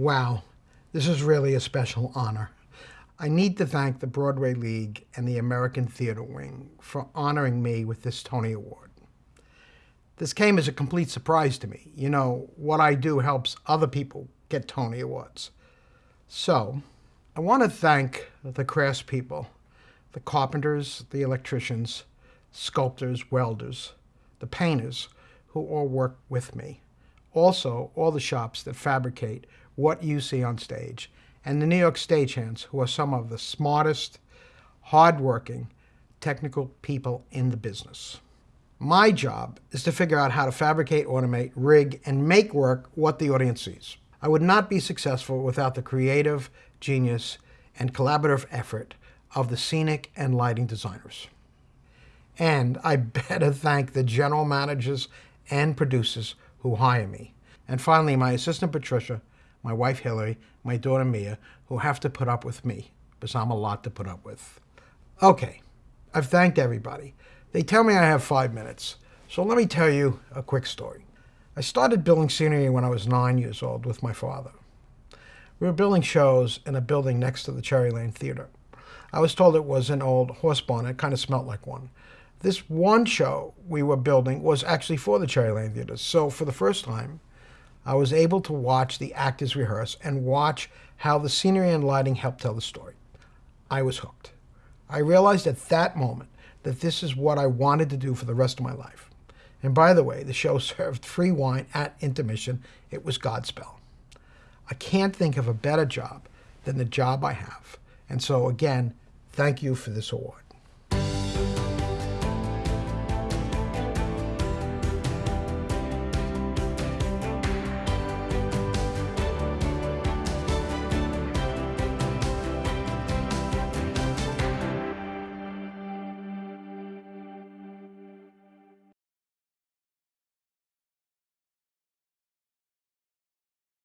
Wow, this is really a special honor. I need to thank the Broadway League and the American Theater Wing for honoring me with this Tony Award. This came as a complete surprise to me. You know, what I do helps other people get Tony Awards. So, I want to thank the craftspeople, the carpenters, the electricians, sculptors, welders, the painters who all work with me. Also, all the shops that fabricate what you see on stage, and the New York stagehands, who are some of the smartest, hardworking, technical people in the business. My job is to figure out how to fabricate, automate, rig, and make work what the audience sees. I would not be successful without the creative genius and collaborative effort of the scenic and lighting designers. And I better thank the general managers and producers who hire me. And finally, my assistant Patricia, my wife Hillary, my daughter Mia, who have to put up with me, because I'm a lot to put up with. Okay, I've thanked everybody. They tell me I have five minutes, so let me tell you a quick story. I started building scenery when I was nine years old with my father. We were building shows in a building next to the Cherry Lane Theater. I was told it was an old horse barn. It kind of smelled like one. This one show we were building was actually for the Cherry Lane Theater. So for the first time, I was able to watch the actors rehearse and watch how the scenery and lighting helped tell the story. I was hooked. I realized at that moment that this is what I wanted to do for the rest of my life. And by the way, the show served free wine at intermission. It was Godspell. I can't think of a better job than the job I have. And so again, thank you for this award.